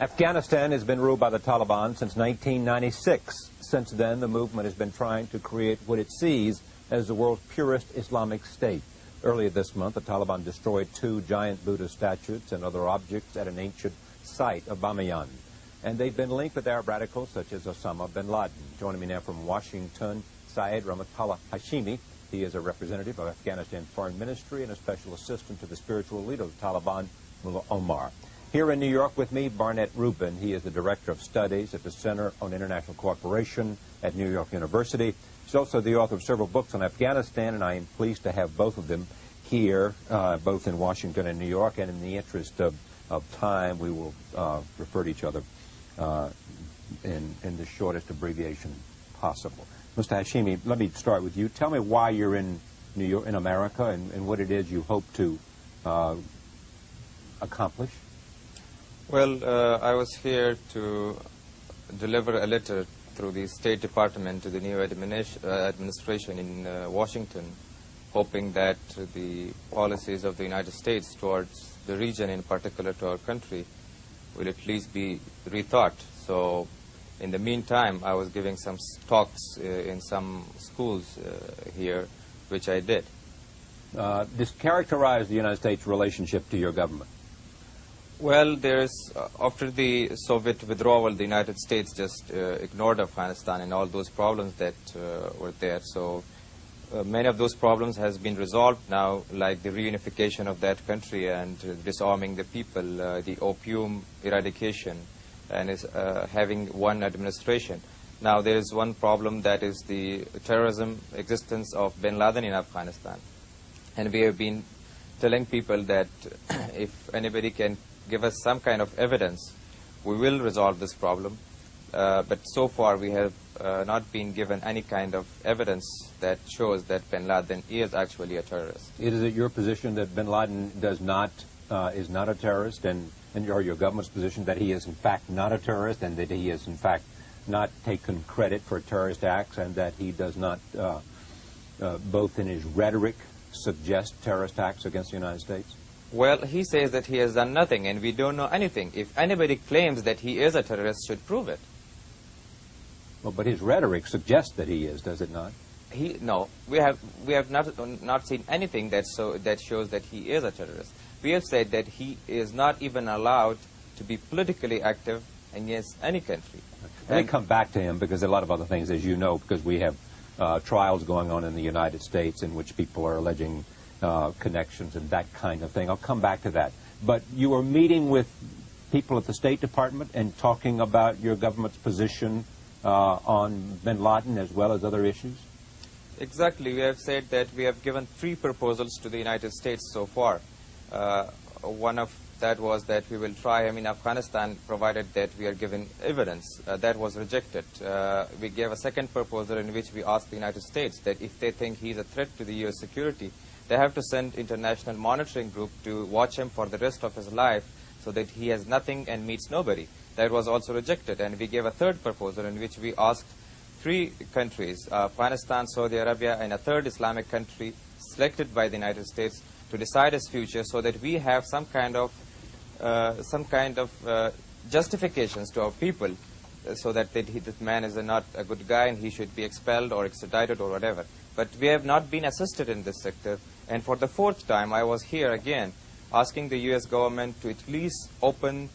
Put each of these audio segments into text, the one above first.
Afghanistan has been ruled by the Taliban since 1996. Since then, the movement has been trying to create what it sees as the world's purest Islamic state. Earlier this month, the Taliban destroyed two giant Buddha statues and other objects at an ancient site of Bamiyan. And they've been linked with Arab radicals such as Osama bin Laden. Joining me now from Washington, Syed Rahmatullah Hashimi. He is a representative of Afghanistan Foreign Ministry and a special assistant to the spiritual leader of the Taliban, Mullah Omar. Here in New York with me, Barnett Rubin. He is the Director of Studies at the Center on International Cooperation at New York University. He's also the author of several books on Afghanistan, and I am pleased to have both of them here, uh, both in Washington and New York. And in the interest of, of time, we will uh, refer to each other uh, in, in the shortest abbreviation possible. Mr. Hashimi, let me start with you. Tell me why you're in New York, in America, and, and what it is you hope to uh, accomplish. Well, uh, I was here to deliver a letter through the State Department to the new uh, administration in uh, Washington, hoping that the policies of the United States towards the region, in particular to our country, will at least be rethought. So, in the meantime, I was giving some talks uh, in some schools uh, here, which I did. Uh, this characterize the United States relationship to your government. Well, there's uh, after the Soviet withdrawal, the United States just uh, ignored Afghanistan and all those problems that uh, were there. So uh, many of those problems has been resolved now, like the reunification of that country and disarming the people, uh, the opium eradication, and is uh, having one administration. Now there is one problem that is the terrorism existence of Bin Laden in Afghanistan, and we have been telling people that if anybody can give us some kind of evidence, we will resolve this problem. Uh, but so far we have uh, not been given any kind of evidence that shows that bin Laden is actually a terrorist. Is it your position that bin Laden does not, uh, is not a terrorist and, and your government's position that he is in fact not a terrorist and that he is in fact not taken credit for terrorist acts and that he does not, uh, uh, both in his rhetoric, suggest terrorist acts against the United States? Well, he says that he has done nothing and we don't know anything. If anybody claims that he is a terrorist, should prove it. Well, but his rhetoric suggests that he is, does it not? He no, we have we have not not seen anything that so that shows that he is a terrorist. We have said that he is not even allowed to be politically active against any country. Let me come back to him because a lot of other things, as you know, because we have uh, trials going on in the United States in which people are alleging uh, connections and that kind of thing. I'll come back to that. But you were meeting with people at the State Department and talking about your government's position uh, on bin Laden as well as other issues? Exactly. We have said that we have given three proposals to the United States so far. Uh, one of that was that we will try him in Afghanistan provided that we are given evidence. Uh, that was rejected. Uh, we gave a second proposal in which we asked the United States that if they think he's a threat to the U.S. security, they have to send international monitoring group to watch him for the rest of his life so that he has nothing and meets nobody. That was also rejected. And we gave a third proposal in which we asked three countries, uh, Afghanistan, Saudi Arabia, and a third Islamic country selected by the United States to decide his future so that we have some kind of, uh, some kind of uh, justifications to our people uh, so that that that man is a not a good guy and he should be expelled or extradited or whatever. But we have not been assisted in this sector. And for the fourth time, I was here again asking the U.S. government to at least open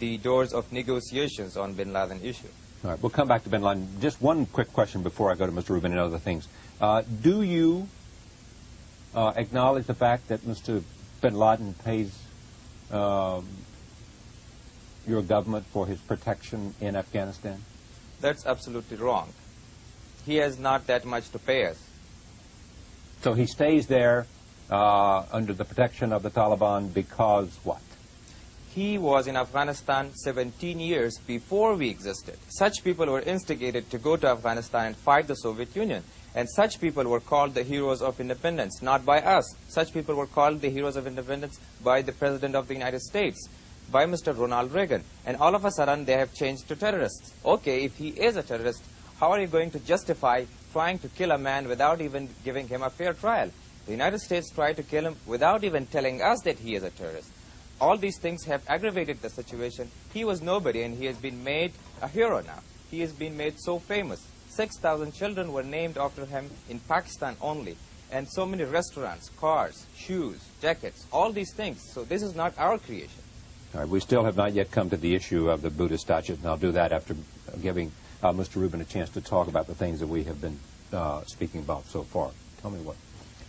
the doors of negotiations on bin Laden issue. All right, we'll come back to bin Laden. Just one quick question before I go to Mr. Rubin and other things. Uh, do you uh, acknowledge the fact that Mr. bin Laden pays um, your government for his protection in Afghanistan? That's absolutely wrong. He has not that much to pay us. So he stays there uh, under the protection of the Taliban because what? He was in Afghanistan 17 years before we existed. Such people were instigated to go to Afghanistan and fight the Soviet Union. And such people were called the heroes of independence, not by us. Such people were called the heroes of independence by the President of the United States, by Mr. Ronald Reagan. And all of a sudden, they have changed to terrorists. Okay, if he is a terrorist, how are you going to justify trying to kill a man without even giving him a fair trial? The United States tried to kill him without even telling us that he is a terrorist. all these things have aggravated the situation. He was nobody and he has been made a hero now. He has been made so famous. 6,000 children were named after him in Pakistan only. And so many restaurants, cars, shoes, jackets, all these things. So this is not our creation. We still have not yet come to the issue of the Buddhist statues, and I'll do that after giving uh, Mr. Rubin a chance to talk about the things that we have been uh, speaking about so far. Tell me what,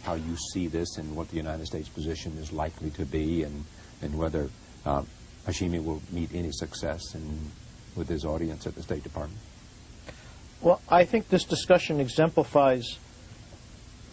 how you see this and what the United States position is likely to be and, and whether uh, Hashimi will meet any success in, with his audience at the State Department. Well, I think this discussion exemplifies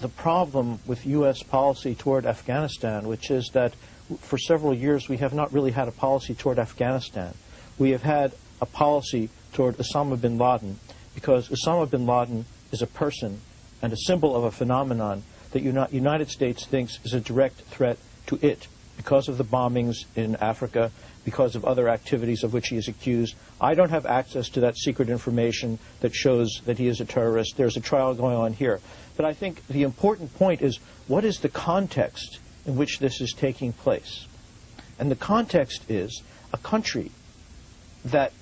the problem with U.S. policy toward Afghanistan, which is that for several years we have not really had a policy toward Afghanistan. We have had a policy toward Osama bin Laden because Osama bin Laden is a person and a symbol of a phenomenon that the United States thinks is a direct threat to it because of the bombings in Africa, because of other activities of which he is accused. I don't have access to that secret information that shows that he is a terrorist. There's a trial going on here. But I think the important point is what is the context in which this is taking place? And the context is a country that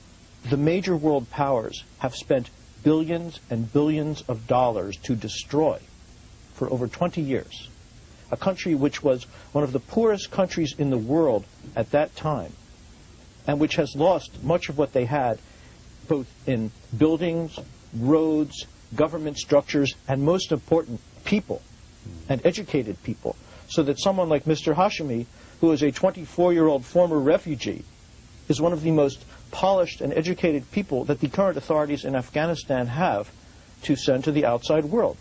the major world powers have spent billions and billions of dollars to destroy for over 20 years. A country which was one of the poorest countries in the world at that time and which has lost much of what they had both in buildings, roads, government structures, and most important, people and educated people. So that someone like Mr. Hashimi, who is a 24-year-old former refugee, is one of the most polished and educated people that the current authorities in Afghanistan have to send to the outside world.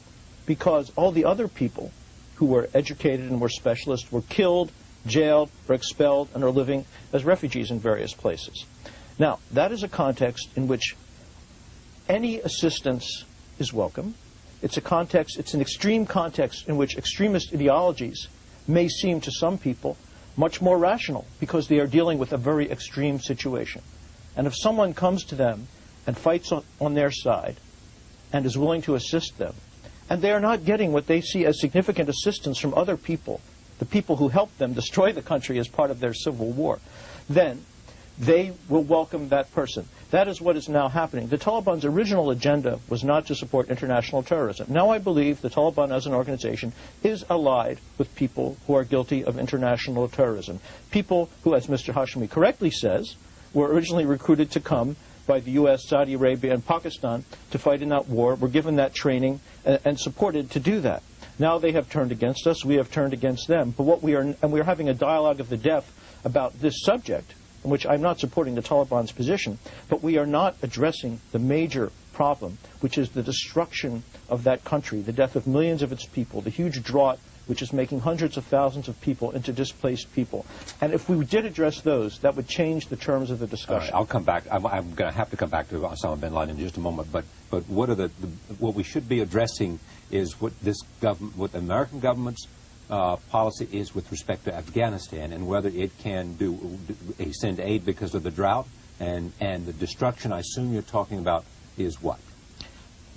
Because all the other people who were educated and were specialists were killed, jailed, or expelled, and are living as refugees in various places. Now, that is a context in which any assistance is welcome. It's a context, it's an extreme context in which extremist ideologies may seem to some people much more rational because they are dealing with a very extreme situation. And if someone comes to them and fights on, on their side and is willing to assist them, and they are not getting what they see as significant assistance from other people, the people who helped them destroy the country as part of their civil war, then they will welcome that person. That is what is now happening. The Taliban's original agenda was not to support international terrorism. Now I believe the Taliban as an organization is allied with people who are guilty of international terrorism. People who, as Mr. Hashimi correctly says, were originally recruited to come by the U.S., Saudi Arabia, and Pakistan to fight in that war, were given that training and, and supported to do that. Now they have turned against us. We have turned against them. But what we are, and we are having a dialogue of the deaf about this subject in which I'm not supporting the Taliban's position, but we are not addressing the major problem, which is the destruction of that country, the death of millions of its people, the huge drought which is making hundreds of thousands of people into displaced people. And if we did address those, that would change the terms of the discussion. I'll come back. I'm, I'm going to have to come back to Osama bin Laden in just a moment. But but what are the, the what we should be addressing is what this government, what the American government's uh, policy is with respect to Afghanistan and whether it can do, do send aid because of the drought and, and the destruction I assume you're talking about is what?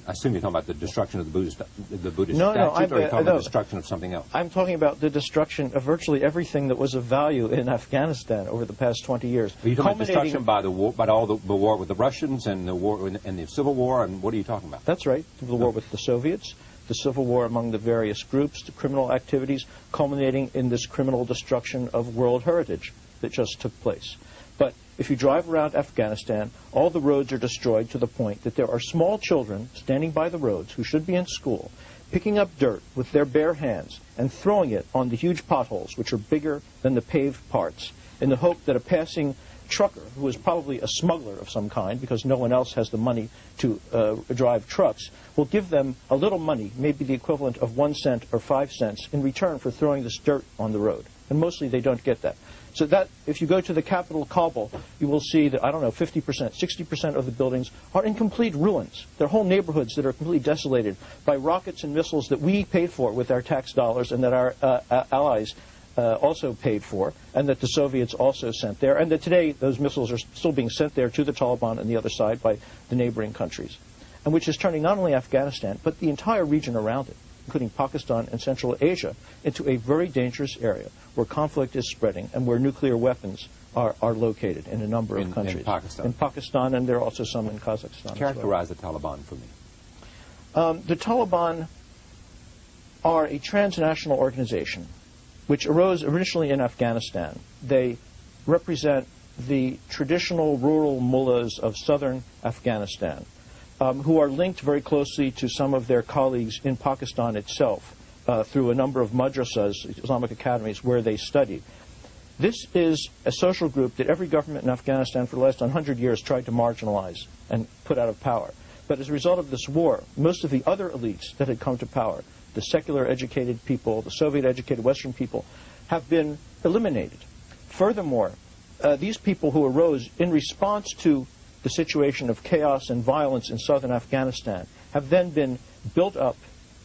I assume you're talking about the destruction of the Buddhist, the Buddhist no, statue, no, I'm, or you're talking uh, about the destruction of something else? I'm talking about the destruction of virtually everything that was of value in Afghanistan over the past 20 years. Are you talking about destruction by the war, by all the, the war with the Russians and the war and the Civil War, and what are you talking about? That's right. The war with the Soviets, the civil war among the various groups, the criminal activities, culminating in this criminal destruction of world heritage that just took place. But if you drive around Afghanistan, all the roads are destroyed to the point that there are small children standing by the roads who should be in school, picking up dirt with their bare hands and throwing it on the huge potholes, which are bigger than the paved parts, in the hope that a passing trucker, who is probably a smuggler of some kind, because no one else has the money to uh, drive trucks, will give them a little money, maybe the equivalent of one cent or five cents, in return for throwing this dirt on the road. And mostly they don't get that. So that, if you go to the capital, Kabul, you will see that, I don't know, 50%, 60% of the buildings are in complete ruins. There are whole neighborhoods that are completely desolated by rockets and missiles that we paid for with our tax dollars and that our uh, uh, allies uh, also paid for, and that the Soviets also sent there, and that today those missiles are still being sent there to the Taliban and the other side by the neighboring countries, and which is turning not only Afghanistan, but the entire region around it. Including Pakistan and Central Asia, into a very dangerous area where conflict is spreading and where nuclear weapons are, are located in a number of in countries. Pakistan. In Pakistan, and there are also some in Kazakhstan. as well. Characterize the Taliban for me. Um, the Taliban are a transnational organization which arose originally in Afghanistan. They represent the traditional rural mullahs of southern Afghanistan, um, who are linked very closely to some of their colleagues in Pakistan itself uh, through a number of madrasas, Islamic academies, where they study. This is a social group that every government in Afghanistan for the last 100 years tried to marginalize and put out of power. But as a result of this war, most of the other elites that had come to power, the secular educated people, the Soviet educated Western people, have been eliminated. Furthermore, uh, these people who arose in response to the situation of chaos and violence in southern Afghanistan have then been built up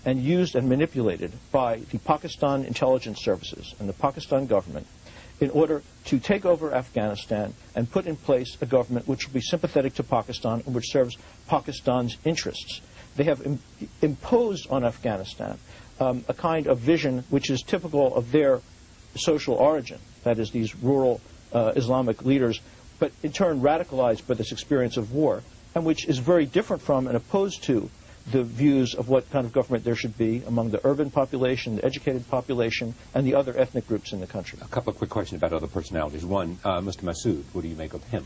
and used and manipulated by the Pakistan intelligence services and the Pakistan government in order to take over Afghanistan and put in place a government which will be sympathetic to Pakistan and which serves Pakistan's interests. They have Im- imposed on Afghanistan um, a kind of vision which is typical of their social origin, that is, these rural uh, Islamic leaders, but in turn radicalized by this experience of war, and which is very different from and opposed to the views of what kind of government there should be among the urban population, the educated population, and the other ethnic groups in the country. A couple of quick questions about other personalities. One, uh, Mr. Massoud, what do you make of him?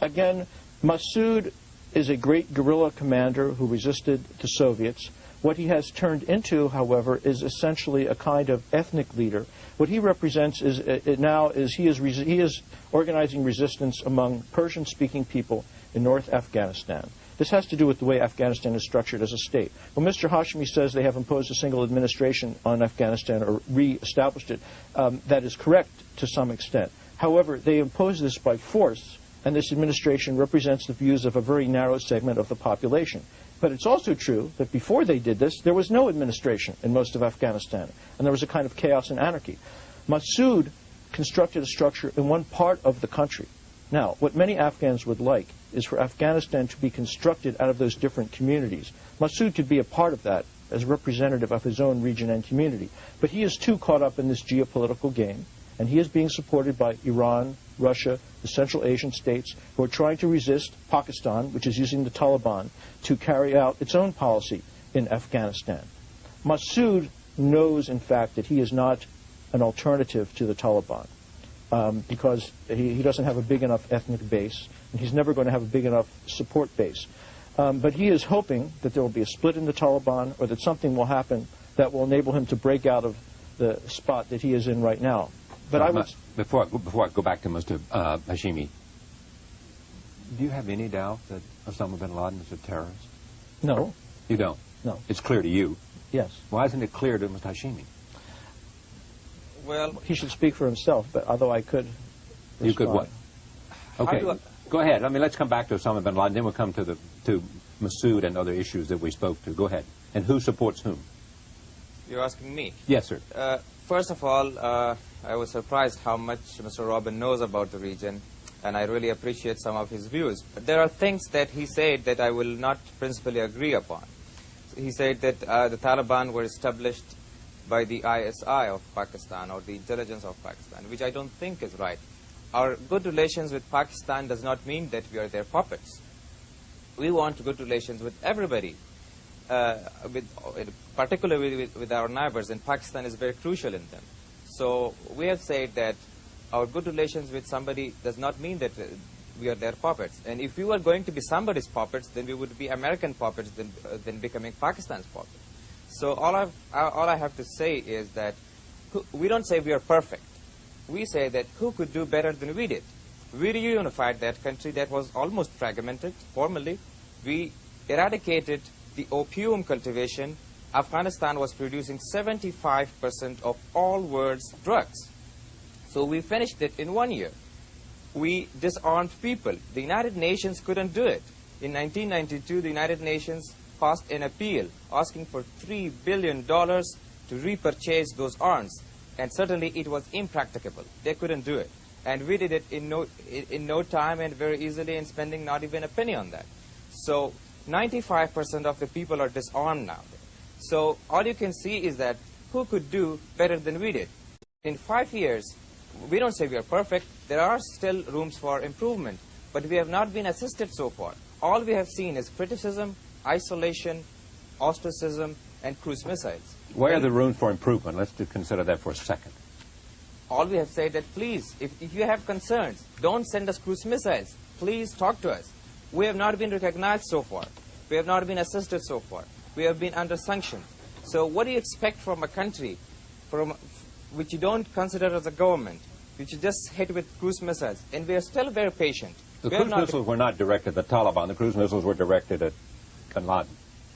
Again, Massoud is a great guerrilla commander who resisted the Soviets. What he has turned into, however, is essentially a kind of ethnic leader. What he represents is uh, now is he is he is organizing resistance among Persian-speaking people in North Afghanistan. This has to do with the way Afghanistan is structured as a state. When Mr. Hashmi says they have imposed a single administration on Afghanistan or re-established it, um, that is correct to some extent. However, they impose this by force, and this administration represents the views of a very narrow segment of the population. But it's also true that before they did this, there was no administration in most of Afghanistan, and there was a kind of chaos and anarchy. Massoud constructed a structure in one part of the country. Now, what many Afghans would like is for Afghanistan to be constructed out of those different communities. Massoud could be a part of that as representative of his own region and community. But he is too caught up in this geopolitical game, and he is being supported by Iran, Russia, the Central Asian states, who are trying to resist Pakistan, which is using the Taliban, to carry out its own policy in Afghanistan. Massoud knows, in fact, that he is not an alternative to the Taliban um, because he, he doesn't have a big enough ethnic base, and he's never going to have a big enough support base. Um, but he is hoping that there will be a split in the Taliban or that something will happen that will enable him to break out of the spot that he is in right now. But I would, before I, before I go back to Mr. Uh, Hashimi, do you have any doubt that Osama bin Laden is a terrorist? no, You don't. no, It's clear to you. yes. Why isn't it clear to Mr. Hashimi? Well, He should speak for himself, but although I could You could what? Okay, I- go ahead. I mean, let's come back to Osama bin Laden, then we'll come to the to Massoud and other issues that we spoke to. Go ahead. And who supports whom? you're asking me. Yes, sir. Uh, first of all, uh, I was surprised how much Mr. Robin knows about the region, and I really appreciate some of his views. But there are things that he said that I will not principally agree upon. He said that uh, the Taliban were established by the ISI of Pakistan or the intelligence of Pakistan, which I don't think is right. Our good relations with Pakistan does not mean that we are their puppets. We want good relations with everybody uh, with, particularly with, with our neighbors, and Pakistan is very crucial in them. So we have said that our good relations with somebody does not mean that uh, we are their puppets. And if we were going to be somebody's puppets, then we would be American puppets than, uh, than becoming Pakistan's puppets. So all, I've, uh, all I have to say is that we don't say we are perfect. We say that who could do better than we did? We reunified that country that was almost fragmented formally. We eradicated the opium cultivation. Afghanistan was producing 75% of all world's drugs. So we finished it in one year. We disarmed people. The United Nations couldn't do it. In 1992, the United Nations passed an appeal asking for $3 billion to repurchase those arms. And certainly it was impracticable. They couldn't do it. And we did it in no, in, no time and very easily and spending not even a penny on that. So 95% of the people are disarmed now. So all you can see is that who could do better than we did? In five years, we don't say we are perfect. There are still rooms for improvement, but we have not been assisted so far. All we have seen is criticism, isolation, ostracism, and cruise missiles. Where are the room for improvement? Let's consider that for a second. all we have said that please, if, if you have concerns, don't send us cruise missiles. Please talk to us. We have not been recognized so far. We have not been assisted so far. We have been under sanctions. So what do you expect from a country from, which you don't consider as a government, which you just hit with cruise missiles? And we are still very patient. The we cruise missiles were not directed at the Taliban. The cruise missiles were directed at bin Laden.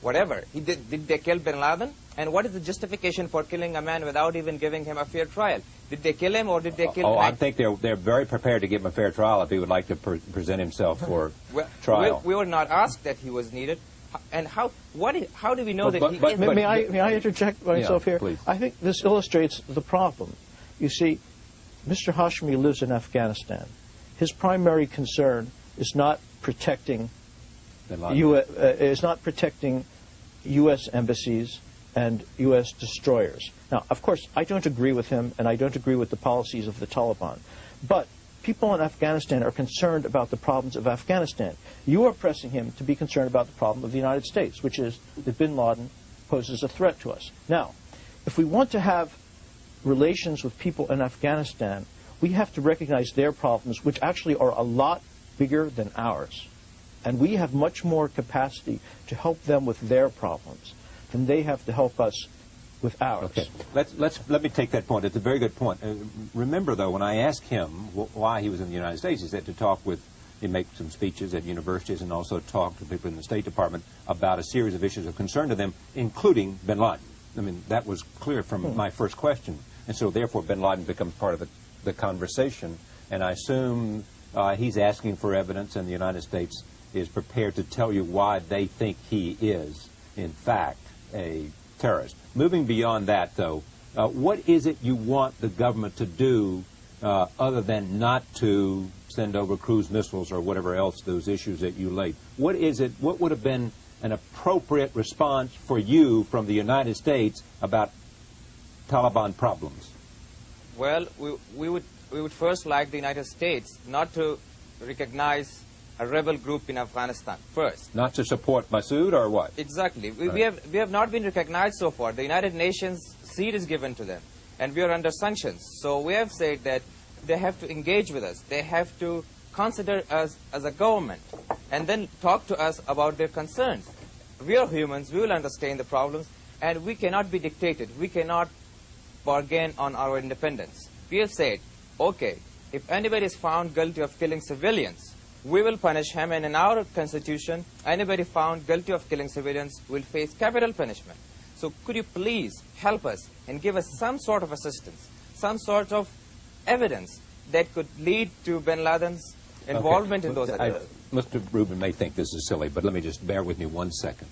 whatever. He did, did they kill bin Laden? And what is the justification for killing a man without even giving him a fair trial? Did they kill him or did they kill Oh, I think they're, they're very prepared to give him a fair trial if he would like to pre- present himself for Well, trial. We, we were not asked that he was needed. H- And how, what, how do we know But- that but- he but- is? May, but- may I, may I interject myself Yeah, here? please. I think this illustrates the problem. You see, Mr. Hashmi lives in Afghanistan. His primary concern is not protecting. U- uh, is not protecting U.S. embassies and U.S. destroyers. Now, of course, I don't agree with him, and I don't agree with the policies of the Taliban. But people in Afghanistan are concerned about the problems of Afghanistan. You are pressing him to be concerned about the problem of the United States, which is that bin Laden poses a threat to us. Now, if we want to have relations with people in Afghanistan, we have to recognize their problems, which actually are a lot bigger than ours. And we have much more capacity to help them with their problems than they have to help us with ours. Okay, let's let's let me take that point. It's a very good point. Uh, remember, though, when I asked him wh- why he was in the United States, he said to talk with, he make some speeches at universities and also talk to people in the State Department about a series of issues of concern to them, including Bin Laden. I mean, that was clear from my first question, and so therefore Bin Laden becomes part of the, the conversation. And I assume uh, he's asking for evidence, and the United States is prepared to tell you why they think he is, in fact, a terrorist. Moving beyond that, though, uh, what is it you want the government to do uh, other than not to send over cruise missiles or whatever else those issues that you laid? What is it? What would have been an appropriate response for you from the United States about Taliban problems? Well, we, we, would, we would first like the United States not to recognize a rebel group in Afghanistan first. Not to support Massoud or what? Exactly. We, we, have, we have not been recognized so far. The United Nations seat is given to them, and we are under sanctions. So we have said that they have to engage with us. They have to consider us as a government, and then talk to us about their concerns. We are humans. We will understand the problems, and we cannot be dictated. We cannot bargain on our independence. We have said, okay, if anybody is found guilty of killing civilians, we will punish him, and in our constitution, anybody found guilty of killing civilians will face capital punishment. So could you please help us and give us some sort of assistance, some sort of evidence that could lead to bin Laden's involvement Okay. in those I- attacks? Mr. Rubin may think this is silly, but let me just bear with me one second.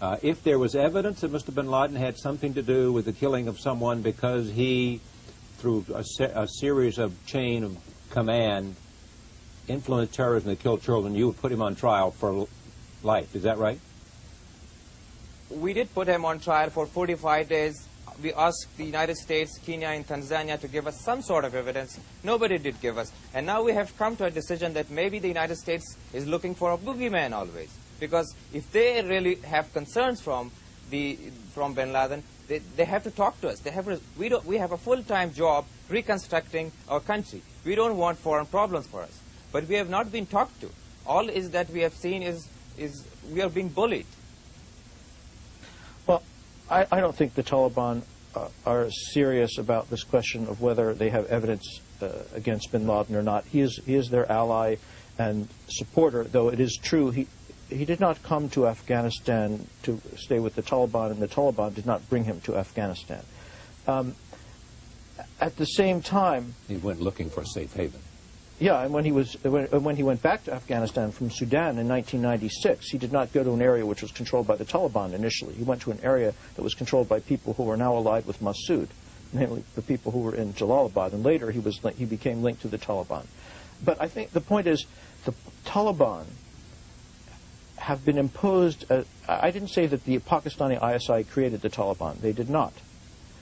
Uh, if there was evidence that Mr. bin Laden had something to do with the killing of someone because he, through a, se- a series of chain of command, influenced terrorism that killed children, you would put him on trial for life. Is that right? we did put him on trial for 45 days. We asked the United States, Kenya, and Tanzania to give us some sort of evidence. Nobody did give us. And now we have come to a decision that maybe the United States is looking for a boogeyman always. Because if they really have concerns from, the, from bin Laden, they, they have to talk to us. They have, we, don't, we have a full-time job reconstructing our country. We don't want foreign problems for us. But we have not been talked to. All is that we have seen is, is we are being bullied. Well, I, I don't think the Taliban uh, are serious about this question of whether they have evidence uh, against bin Laden or not. He is, he is their ally and supporter, though it is true he, he did not come to Afghanistan to stay with the Taliban, and the Taliban did not bring him to Afghanistan. Um, at the same time, He went looking for a safe haven. Yeah, and when he was when, when he went back to Afghanistan from Sudan in 1996, he did not go to an area which was controlled by the Taliban initially. He went to an area that was controlled by people who are now allied with Massoud, namely the people who were in Jalalabad, and later he was he became linked to the Taliban. But I think the point is, the Taliban have been imposed. Uh, I didn't say that the Pakistani ISI created the Taliban. They did not.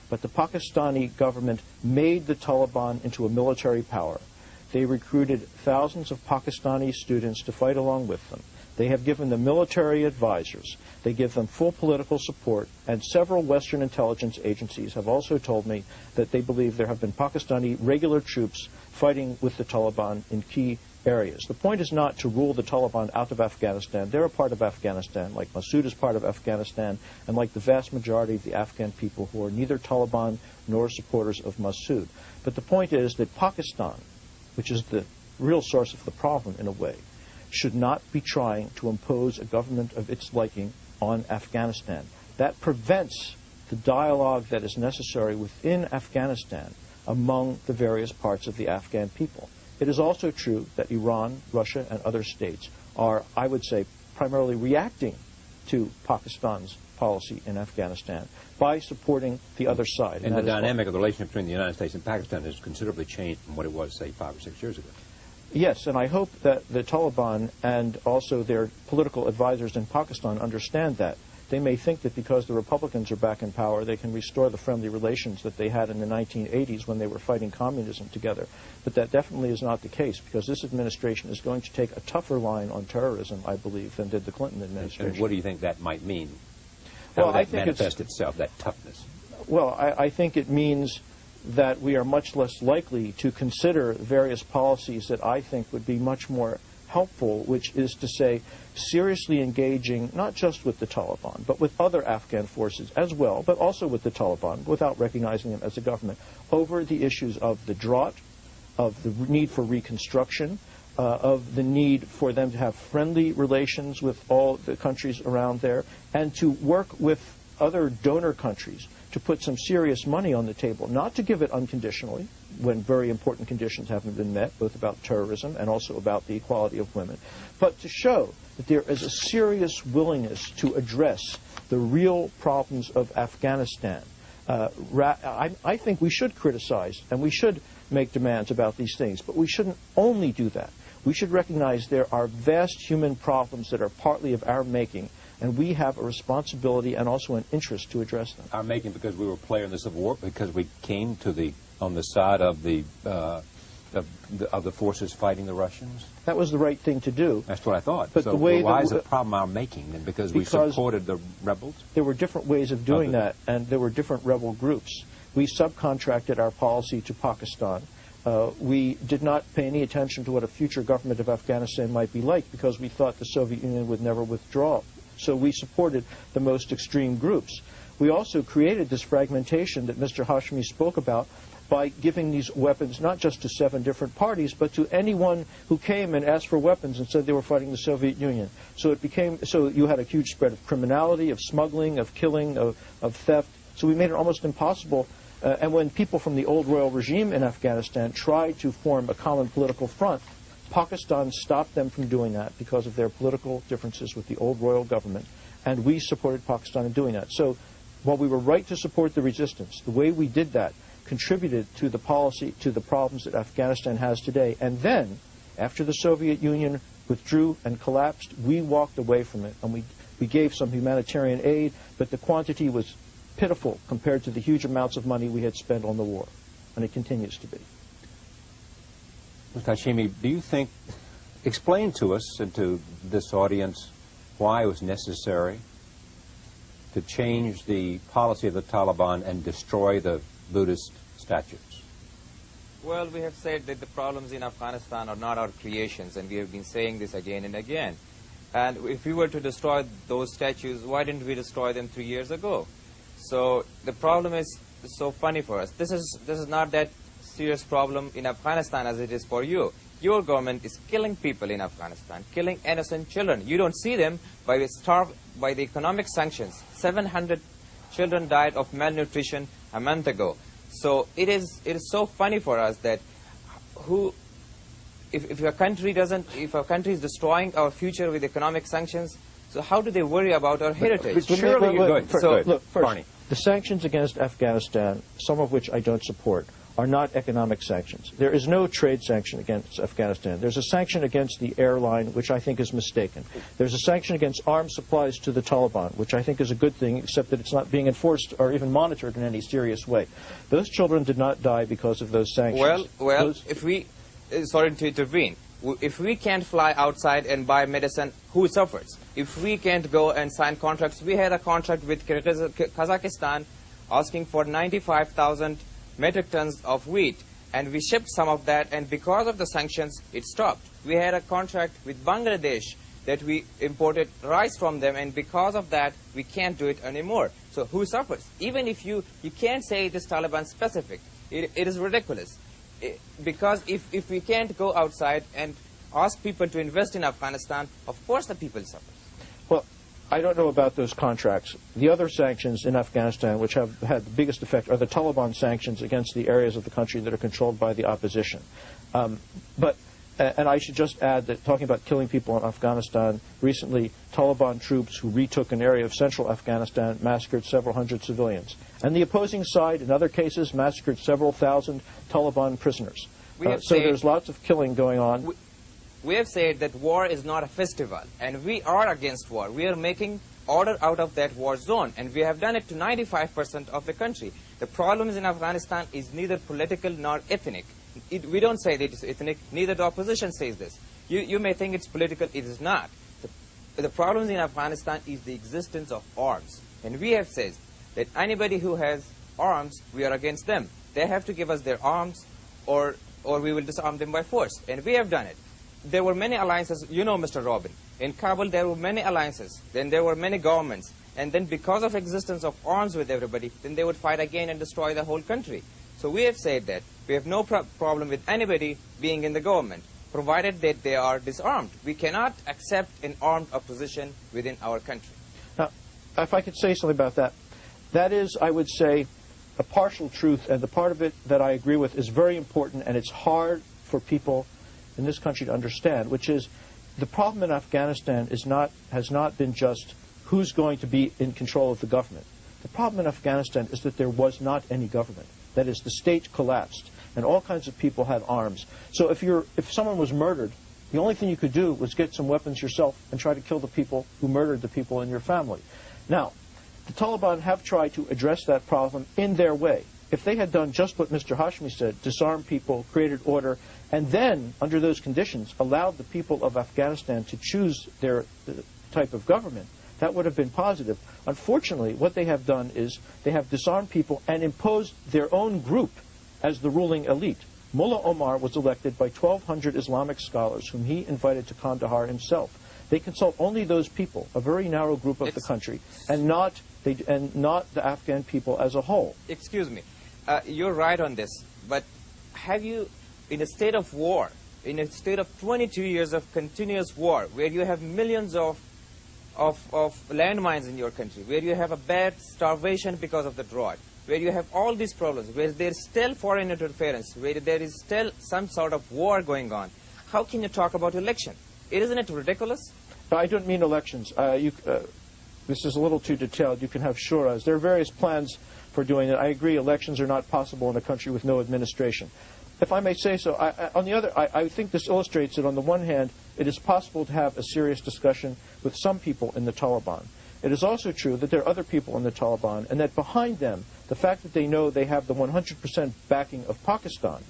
But the Pakistani government made the Taliban into a military power. They recruited thousands of Pakistani students to fight along with them. They have given them military advisors. They give them full political support. And several Western intelligence agencies have also told me that they believe there have been Pakistani regular troops fighting with the Taliban in key areas. The point is not to rule the Taliban out of Afghanistan. They're a part of Afghanistan, like Massoud is part of Afghanistan, and like the vast majority of the Afghan people who are neither Taliban nor supporters of Massoud. But the point is that Pakistan, which is the real source of the problem in a way, should not be trying to impose a government of its liking on Afghanistan. That prevents the dialogue that is necessary within Afghanistan among the various parts of the Afghan people. It is also true that Iran, Russia, and other states are, I would say, primarily reacting to Pakistan's policy in Afghanistan by supporting the other side. And the dynamic of the relationship between the United States and Pakistan has considerably changed from what it was, say, five or six years ago. Yes, and I hope that the Taliban and also their political advisors in Pakistan understand that. They may think that because the Republicans are back in power, they can restore the friendly relations that they had in the 1980s when they were fighting communism together. But that definitely is not the case because this administration is going to take a tougher line on terrorism, I believe, than did the Clinton administration. And what do you think that might mean? Well, How I that it's- manifest itself, that toughness? Well, I, I think it means that we are much less likely to consider various policies that I think would be much more helpful, which is to say, seriously engaging not just with the Taliban, but with other Afghan forces as well, but also with the Taliban, without recognizing them as a government, over the issues of the drought, of the need for reconstruction, uh, of the need for them to have friendly relations with all the countries around there, and to work with other donor countries to put some serious money on the table, not to give it unconditionally when very important conditions haven't been met, both about terrorism and also about the equality of women, but to show that there is a serious willingness to address the real problems of Afghanistan. Uh, I, I think we should criticize and we should make demands about these things, but we shouldn't only do that. We should recognize there are vast human problems that are partly of our making, and we have a responsibility and also an interest to address them. Our making because we were a player in the Civil War, because we came to the on the side of the uh, of the, of the forces fighting the Russians. That was the right thing to do. That's what I thought. But so the way why is the problem our making? Then because, we supported the rebels. There were different ways of doing Other- that, and there were different rebel groups. We subcontracted our policy to Pakistan. Uh, we did not pay any attention to what a future government of Afghanistan might be like because we thought the Soviet Union would never withdraw. So we supported the most extreme groups. We also created this fragmentation that Mr. Hashmi spoke about by giving these weapons not just to seven different parties, but to anyone who came and asked for weapons and said they were fighting the Soviet Union. So it became so you had a huge spread of criminality, of smuggling, of killing, of, of theft. So we made it almost impossible. Uh, and when people from the old royal regime in Afghanistan tried to form a common political front, Pakistan stopped them from doing that because of their political differences with the old royal government, and we supported Pakistan in doing that. So while we were right to support the resistance, the way we did that contributed to the policy, to the problems that Afghanistan has today. And then, after the Soviet Union withdrew and collapsed, we walked away from it, and we, we gave some humanitarian aid, but the quantity was pitiful compared to the huge amounts of money we had spent on the war, and it continues to be. Mr. Hashimi, do you think, explain to us and to this audience why it was necessary to change the policy of the Taliban and destroy the Buddhist statues? Well, we have said that the problems in Afghanistan are not our creations, and we have been saying this again and again. And if we were to destroy those statues, why didn't we destroy them three years ago? So the problem is so funny for us. This is this is not that serious problem in Afghanistan as it is for you. Your government is killing people in Afghanistan, killing innocent children. You don't see them by the starve by the economic sanctions. 700 children died of malnutrition a month ago. So it is it is so funny for us that who if, if a country doesn't if a country is destroying our future with economic sanctions, so how do they worry about our heritage? but surely you're going-. Look, first, Barney. the sanctions against Afghanistan, some of which I don't support, are not economic sanctions. There is no trade sanction against Afghanistan. There's a sanction against the airline, which I think is mistaken. There's a sanction against arms supplies to the Taliban, which I think is a good thing, except that it's not being enforced or even monitored in any serious way. Those children did not die because of those sanctions. Well, well, Those- if we, uh, sorry to intervene, if we can't fly outside and buy medicine, who suffers? If we can't go and sign contracts, we had a contract with Kazakhstan asking for 95,000 metric tons of wheat, and we shipped some of that, and because of the sanctions, it stopped. We had a contract with Bangladesh that we imported rice from them, and because of that, we can't do it anymore. So who suffers? Even if you, you can't say it is Taliban specific, it, it is ridiculous. Because if, if we can't go outside and ask people to invest in Afghanistan, of course the people suffer. Well, I don't know about those contracts. The other sanctions in Afghanistan, which have had the biggest effect, are the Taliban sanctions against the areas of the country that are controlled by the opposition. Um, but, and I should just add that talking about killing people in Afghanistan, recently Taliban troops who retook an area of central Afghanistan massacred several hundred civilians. And the opposing side, in other cases, massacred several thousand Taliban prisoners. We Uh, so said- there's lots of killing going on. We- We have said that war is not a festival, and we are against war. We are making order out of that war zone, and we have done it to 95% of the country. The problems in Afghanistan is neither political nor ethnic. It, we don't say that it's ethnic, neither the opposition says this. You, you may think it's political, it is not. The, the problems in Afghanistan is the existence of arms. And we have said that anybody who has arms, we are against them. They have to give us their arms, or, or we will disarm them by force. And we have done it there were many alliances. You know, Mr. Robin, in Kabul there were many alliances. Then there were many governments. And then because of existence of arms with everybody, then they would fight again and destroy the whole country. So we have said that we have no pro problem with anybody being in the government, provided that they are disarmed. We cannot accept an armed opposition within our country. Now, if I could say something about that, that is, I would say, a partial truth, and the part of it that I agree with is very important, and it's hard for people in this country to understand, which is the problem in Afghanistan is not, has not been just who's going to be in control of the government. The problem in Afghanistan is that there was not any government. That is, the state collapsed, and all kinds of people had arms. So if, you're, if someone was murdered, the only thing you could do was get some weapons yourself and try to kill the people who murdered the people in your family. Now, the Taliban have tried to address that problem in their way. If they had done just what Mr. Hashmi said, disarmed people, created order, and then, under those conditions, allowed the people of Afghanistan to choose their uh, type of government, that would have been positive. Unfortunately, what they have done is they have disarmed people and imposed their own group as the ruling elite. Mullah Omar was elected by 1,200 Islamic scholars whom he invited to Kandahar himself. They consult only those people, a very narrow group of the country, and not, they, and not the Afghan people as a whole. excuse me, uh, you're right on this, but have you, in a state of war, in a state of 22 years of continuous war, where you have millions of, of, of landmines in your country, where you have a bad starvation because of the drought, where you have all these problems, where there's still foreign interference, where there is still some sort of war going on, how can you talk about election? Isn't it ridiculous? I don't mean elections. Uh, you, uh, this is a little too detailed. You can have shuras. There are various plans for doing it. I agree elections are not possible in a country with no administration. If I may say so, I, I, on the other, I, I think this illustrates that on the one hand, it is possible to have a serious discussion with some people in the Taliban. It is also true that there are other people in the Taliban, and that behind them, the fact that they know they have the 100% backing of Pakistan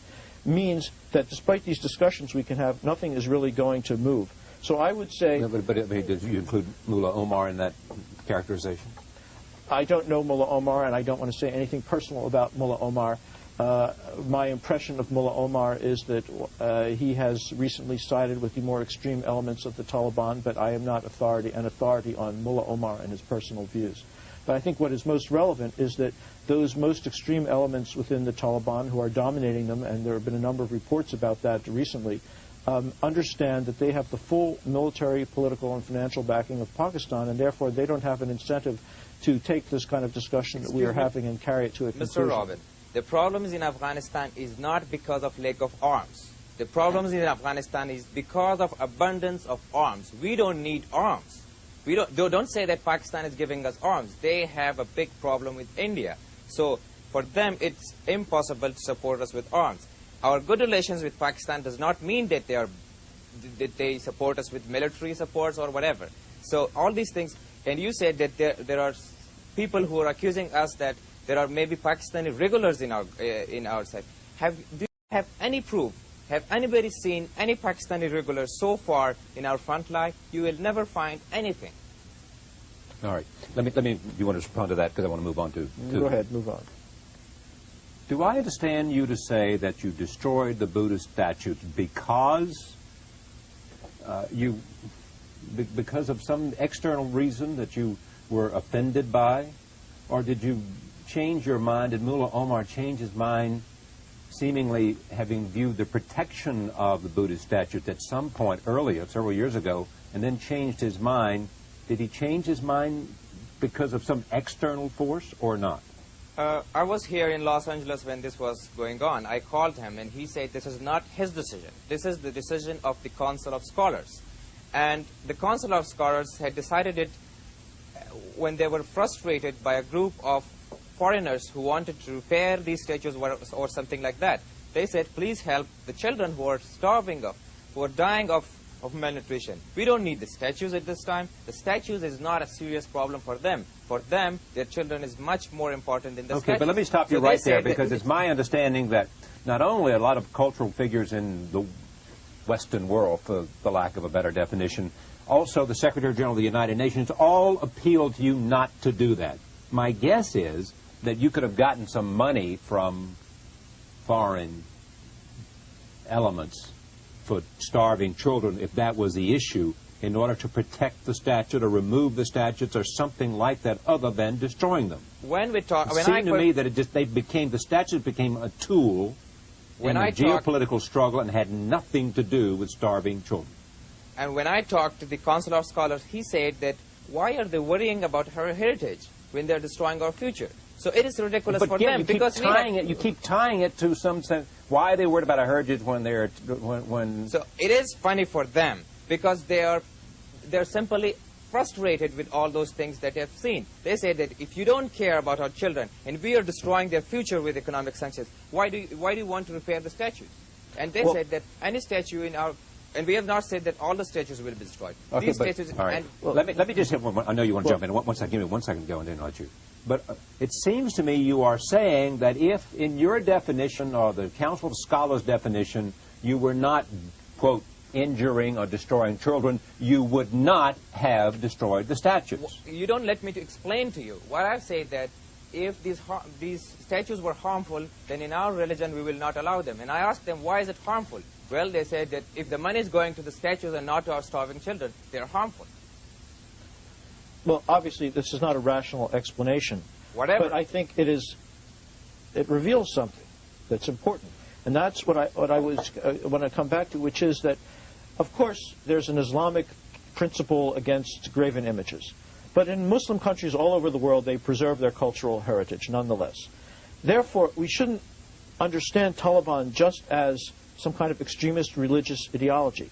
means that despite these discussions we can have, nothing is really going to move. So I would say. No, but, but I mean, did you include Mullah Omar in that characterization? I don't know Mullah Omar, and I don't want to say anything personal about Mullah Omar. Uh, my impression of Mullah Omar is that uh, he has recently sided with the more extreme elements of the Taliban, but I am not authority an authority on Mullah Omar and his personal views. But I think what is most relevant is that those most extreme elements within the Taliban who are dominating them, and there have been a number of reports about that recently, um, understand that they have the full military, political, and financial backing of Pakistan, and therefore they don't have an incentive to take this kind of discussion that we are me. having and carry it to a Mr. conclusion. Robin, the problems in Afghanistan is not because of lack of arms. The problems in Afghanistan is because of abundance of arms. We don't need arms. We don't, don't say that Pakistan is giving us arms. They have a big problem with India. So For them, it's impossible to support us with arms. Our good relations with Pakistan does not mean that they are that they support us with military supports or whatever. So all these things, and you said that there there are people who are accusing us that there are maybe Pakistani regulars in our uh, in our side. Have do you have any proof? Have anybody seen any Pakistani regulars so far in our front line? You will never find anything. All right. Let me, let me, you want to respond to that because I want to move on to, to Go ahead, move on. Do I understand you to say that you destroyed the Buddhist statues because uh, you, be, because of some external reason that you were offended by, or did you change your mind? Did Mullah Omar change his mind, seemingly having viewed the protection of the Buddhist statues at some point earlier, several years ago, and then changed his mind? Did he change his mind because of some external force or not? Uh, I was here in Los Angeles when this was going on. I called him and he said this is not his decision. This is the decision of the Council of Scholars. And the Council of Scholars had decided it uh, when they were frustrated by a group of foreigners who wanted to repair these statues or, or something like that. They said, please help the children who are starving of, who are dying of, of malnutrition. We don't need the statues at this time. The statues is not a serious problem for them. For them, their children is much more important than the Okay, statues. but let me stop you So right there because it's my understanding that not only a lot of cultural figures in the Western world, for the lack of a better definition, also the Secretary General of the United Nations all appealed to you not to do that. My guess is that you could have gotten some money from foreign elements for starving children if that was the issue in order to protect the statute or remove the statutes or something like that other than destroying them. when we talk, It when I seemed to me that it just they became the statute became a tool When in I a talk- geopolitical struggle and had nothing to do with starving children. And when I talked to the Council of Scholars, he said that why are they worrying about her heritage when they're destroying our future? So it is ridiculous but for again, them because we have- it. You keep tying it to some sense. Why are they worried about a heritage when they're when, when So it is funny for them because they are they're simply frustrated with all those things that they have seen. They say that if you don't care about our children and we are destroying their future with economic sanctions, why do you, why do you want to repair the statues? And they Well- said that any statue in our and we have not said that all the statues will be destroyed. Okay, These but, statues all right. and Well, let me let me just have one. one- I know you want to Well- jump in. One, one second. Give me one second to go and then I'll let you. But uh, it seems to me you are saying that if, in your definition or the Council of Scholars definition, you were not quote injuring or destroying children, you would not have destroyed the statues. you don't let me to explain to you. What I've said that if these har- these statues were harmful, then in our religion we will not allow them. And I ask them, why is it harmful? Well, they said that if the money is going to the statues and not to our starving children, they're harmful. Well, obviously, this is not a rational explanation. Whatever. But I think it is, it reveals something that's important. And that's what I, what I was, uh, when I come back to, which is that, of course, there's an Islamic principle against graven images. But in Muslim countries all over the world, they preserve their cultural heritage nonetheless. Therefore, we shouldn't understand Taliban just as some kind of extremist religious ideology.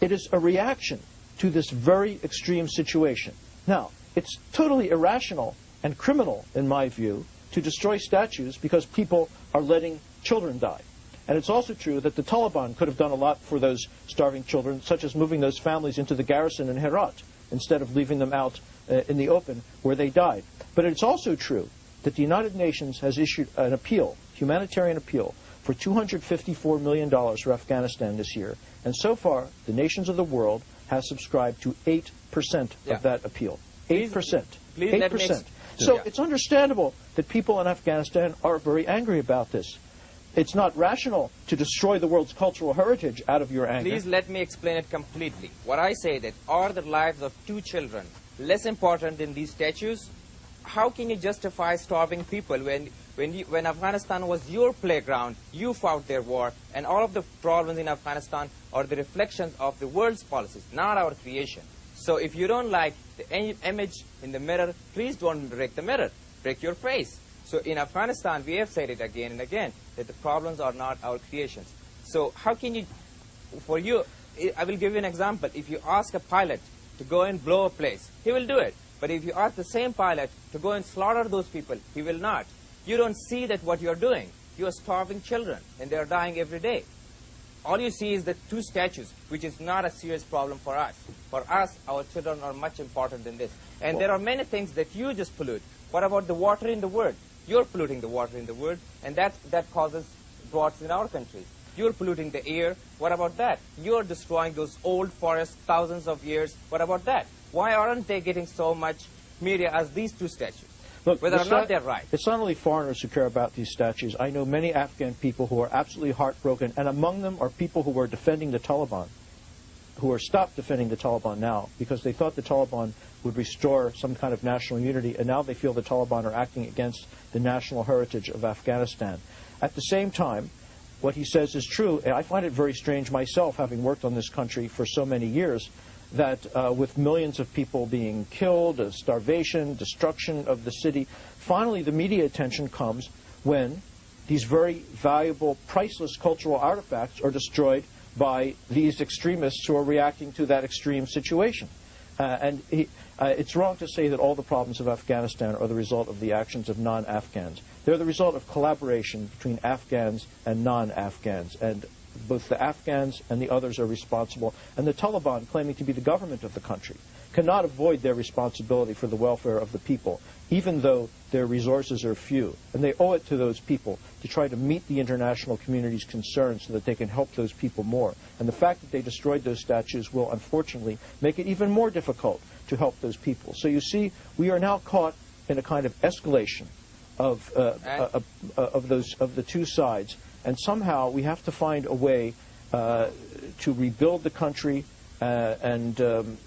It is a reaction to this very extreme situation. Now, it's totally irrational and criminal, in my view, to destroy statues because people are letting children die. And it's also true that the Taliban could have done a lot for those starving children, such as moving those families into the garrison in Herat instead of leaving them out uh, in the open where they died. But it's also true that the United Nations has issued an appeal, humanitarian appeal, for $254 million for Afghanistan this year. And so far, the nations of the world have subscribed to 8% Yeah. of that appeal. 8%. Please- please let 8%. ex- So Yeah. it's understandable that people in Afghanistan are very angry about this. It's not rational to destroy the world's cultural heritage out of your anger. Please let me explain it completely. What I say that are the lives of two children less important than these statues? How can you justify starving people when when you, when Afghanistan was your playground, you fought their war, and all of the problems in Afghanistan are the reflections of the world's policies, not our creation. So if you don't like the image in the mirror, please don't break the mirror, break your face. So in Afghanistan, we have said it again and again that the problems are not our creations. So how can you for you, I- I will give you an example. If you ask a pilot to go and blow a place, he will do it. But if you ask the same pilot to go and slaughter those people, he will not. You don't see that what you're doing. You are starving children, and they are dying every day. All you see is the two statues, which is not a serious problem for us. For us, our children are much important than this. And there are many things that you just pollute. What about the water in the world? You're polluting the water in the world, and that, that causes droughts in our country. You're polluting the air. What about that? You're destroying those old forests, thousands of years. What about that? Why aren't they getting so much media as these two statues? Look, Whether or it's not they're right. It's not only foreigners who care about these statues. I know many Afghan people who are absolutely heartbroken, and among them are people who were defending the Taliban, who are stopped defending the Taliban now because they thought the Taliban would restore some kind of national unity, and now they feel the Taliban are acting against the national heritage of Afghanistan. At the same time, what he says is true. and I find it very strange myself, having worked on this country for so many years, that uh, with millions of people being killed, starvation, destruction of the city, finally the media attention comes when these very valuable, priceless cultural artifacts are destroyed by these extremists who are reacting to that extreme situation. Uh, and he, uh, it's wrong to say that all the problems of Afghanistan are the result of the actions of non-Afghans. They're the result of collaboration between Afghans and non-Afghans. And both the Afghans and the others are responsible. And the Taliban, claiming to be the government of the country, cannot avoid their responsibility for the welfare of the people, even though their resources are few. And they owe it to those people to try to meet the international community's concerns so that they can help those people more. And the fact that they destroyed those statues will unfortunately make it even more difficult to help those people. So you see, we are now caught in a kind of escalation of, uh, uh, uh, of, those, of the two sides. And somehow we have to find a way uh, to rebuild the country uh, and um,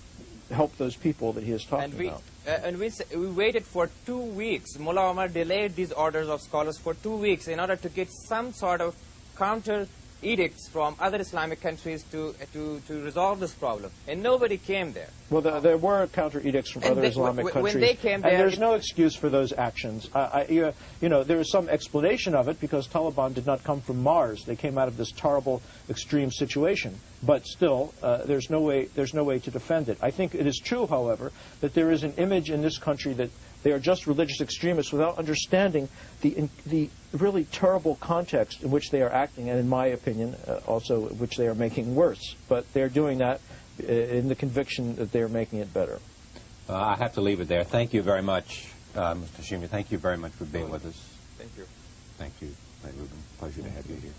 help those people that he is talking And we, about. uh, and we, we waited for two weeks. Mullah Omar delayed these orders of scholars for two weeks in order to get some sort of counter edicts from other Islamic countries to, to, to resolve this problem. And nobody came there. Well, there, there were counter edicts from And other they- Islamic w- when they came and there, there's no excuse for those actions. I, I, you, you know, there is some explanation of it because Taliban did not come from Mars; they came out of this terrible, extreme situation. But still, uh, there's no way there's no way to defend it. I think it is true, however, that there is an image in this country that they are just religious extremists without understanding the in, the really terrible context in which they are acting, and in my opinion, uh, also which they are making worse. But they're doing that uh, in the conviction that they're making it better. Uh, I have to leave it there. Thank you very much, uh, Mr. Hashemi. Thank you very much for being with us. Thank you. Thank you, Ray Rubin. Pleasure to have you here.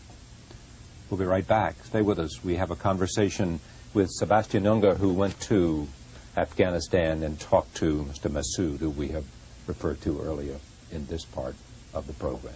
We'll be right back. Stay with us. We have a conversation with Sebastian Junger, who went to Afghanistan and talked to Mr. Massoud, who we have referred to earlier in this part of the program.